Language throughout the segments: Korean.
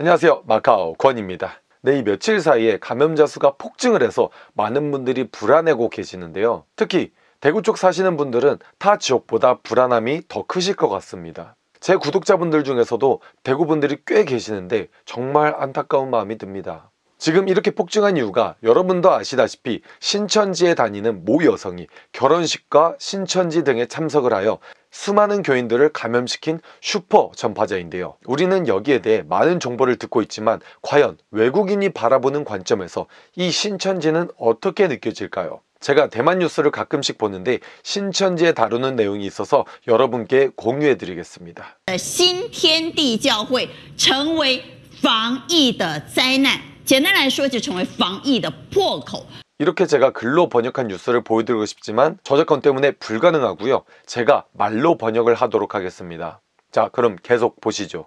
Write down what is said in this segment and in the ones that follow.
안녕하세요. 마카오 권입니다. 네, 이 며칠 사이에 감염자 수가 폭증을 해서 많은 분들이 불안해고 계시는데요. 특히 대구 쪽 사시는 분들은 타 지역보다 불안함이 더 크실 것 같습니다. 제 구독자분들 중에서도 대구 분들이 꽤 계시는데 정말 안타까운 마음이 듭니다. 지금 이렇게 폭증한 이유가 여러분도 아시다시피 신천지에 다니는 모 여성이 결혼식과 신천지 등에 참석을 하여 수많은 교인들을 감염시킨 슈퍼 전파자인데요. 우리는 여기에 대해 많은 정보를 듣고 있지만 과연 외국인이 바라보는 관점에서 이 신천지는 어떻게 느껴질까요? 제가 대만 뉴스를 가끔씩 보는데 신천지에 다루는 내용이 있어서 여러분께 공유해 드리겠습니다. 新天地教会成为防疫的灾难，简单来说，就成为防疫的破口。 이렇게 제가 글로 번역한 뉴스를 보여드리고 싶지만 저작권 때문에 불가능하고요. 제가 말로 번역을 하도록 하겠습니다. 자 그럼 계속 보시죠.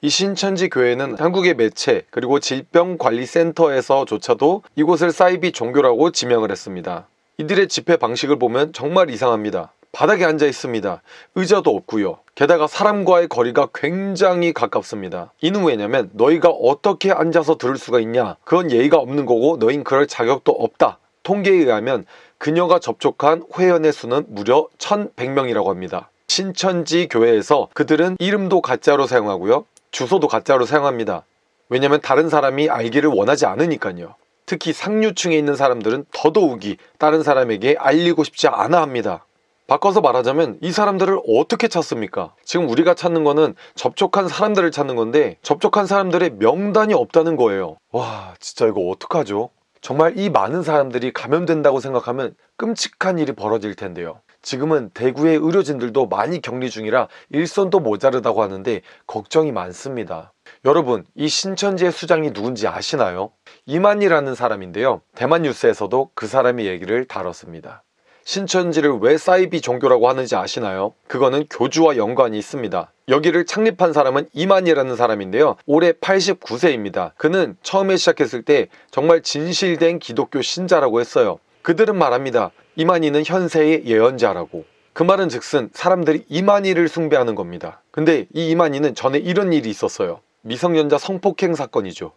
이 신천지 교회는 한국의 매체 그리고 질병관리센터에서조차도 이곳을 사이비 종교라고 지명을 했습니다. 이들의 집회 방식을 보면 정말 이상합니다. 바닥에 앉아 있습니다. 의자도 없고요. 게다가 사람과의 거리가 굉장히 가깝습니다. 이는 왜냐면 너희가 어떻게 앉아서 들을 수가 있냐? 그건 예의가 없는 거고 너흰 그럴 자격도 없다. 통계에 의하면 그녀가 접촉한 회원의 수는 무려 1100명이라고 합니다. 신천지 교회에서 그들은 이름도 가짜로 사용하고요. 주소도 가짜로 사용합니다. 왜냐면 다른 사람이 알기를 원하지 않으니까요. 특히 상류층에 있는 사람들은 더더욱이 다른 사람에게 알리고 싶지 않아 합니다. 바꿔서 말하자면 이 사람들을 어떻게 찾습니까? 지금 우리가 찾는 거는 접촉한 사람들을 찾는 건데 접촉한 사람들의 명단이 없다는 거예요. 와 진짜 이거 어떡하죠? 정말 이 많은 사람들이 감염된다고 생각하면 끔찍한 일이 벌어질 텐데요. 지금은 대구의 의료진들도 많이 격리 중이라 일손도 모자르다고 하는데 걱정이 많습니다. 여러분 이 신천지의 수장이 누군지 아시나요? 이만이라는 사람인데요. 대만 뉴스에서도 그 사람의 얘기를 다뤘습니다. 신천지를 왜 사이비 종교라고 하는지 아시나요? 그거는 교주와 연관이 있습니다. 여기를 창립한 사람은 이만이라는 사람인데요. 올해 89세입니다. 그는 처음에 시작했을 때 정말 진실된 기독교 신자라고 했어요. 그들은 말합니다. 이만희는 현세의 예언자라고. 그 말은 즉슨 사람들이 이만희를 숭배하는 겁니다. 근데 이 이만희는 전에 이런 일이 있었어요. 미성년자 성폭행 사건이죠.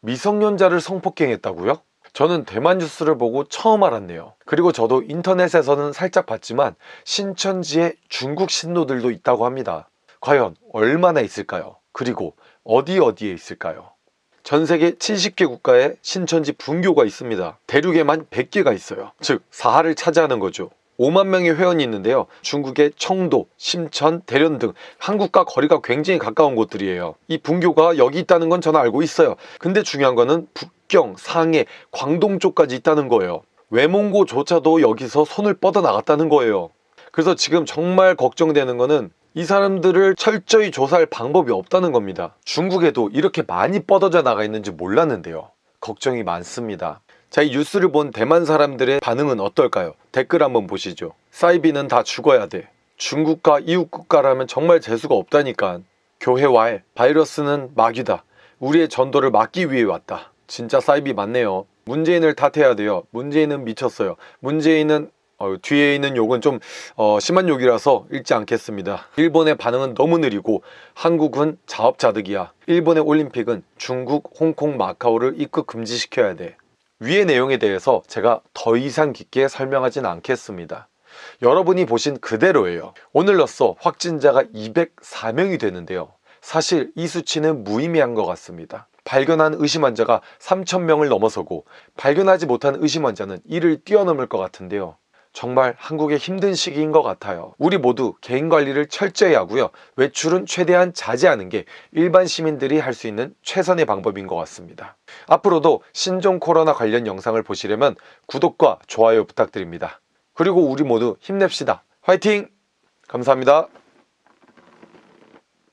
미성년자를 성폭행했다고요? 저는 대만 뉴스를 보고 처음 알았네요. 그리고 저도 인터넷에서는 살짝 봤지만 신천지에 중국 신도들도 있다고 합니다. 과연 얼마나 있을까요? 그리고 어디 어디에 있을까요? 전 세계 70개 국가에 신천지 분교가 있습니다. 대륙에만 100개가 있어요. 즉 사하를 차지하는 거죠. 5만 명의 회원이 있는데요. 중국의 청도, 심천, 대련 등 한국과 거리가 굉장히 가까운 곳들이에요. 이 분교가 여기 있다는 건 저는 알고 있어요. 근데 중요한 거는 북 경, 상해, 광동 쪽까지 있다는 거예요. 외몽고조차도 여기서 손을 뻗어 나갔다는 거예요. 그래서 지금 정말 걱정되는 거는 이 사람들을 철저히 조사할 방법이 없다는 겁니다. 중국에도 이렇게 많이 뻗어져 나가 있는지 몰랐는데요. 걱정이 많습니다. 자, 이 뉴스를 본 대만 사람들의 반응은 어떨까요? 댓글 한번 보시죠. 사이비는 다 죽어야 돼. 중국과 이웃 국가라면 정말 재수가 없다니까. 교회와의 바이러스는 마귀다. 우리의 전도를 막기 위해 왔다. 진짜 사이비 맞네요. 문재인을 탓해야 돼요. 문재인은 미쳤어요. 문재인은 어, 뒤에 있는 욕은 좀 어, 심한 욕이라서 읽지 않겠습니다. 일본의 반응은 너무 느리고 한국은 자업자득이야. 일본의 올림픽은 중국, 홍콩, 마카오를 입국 금지시켜야 돼. 위의 내용에 대해서 제가 더 이상 깊게 설명하진 않겠습니다. 여러분이 보신 그대로예요. 오늘로써 확진자가 204명이 되는데요. 사실 이 수치는 무의미한 것 같습니다. 발견한 의심 환자가 3,000명을 넘어서고 발견하지 못한 의심 환자는 이를 뛰어넘을 것 같은데요. 정말 한국의 힘든 시기인 것 같아요. 우리 모두 개인관리를 철저히 하고요. 외출은 최대한 자제하는 게 일반 시민들이 할 수 있는 최선의 방법인 것 같습니다. 앞으로도 신종 코로나 관련 영상을 보시려면 구독과 좋아요 부탁드립니다. 그리고 우리 모두 힘냅시다. 화이팅! 감사합니다.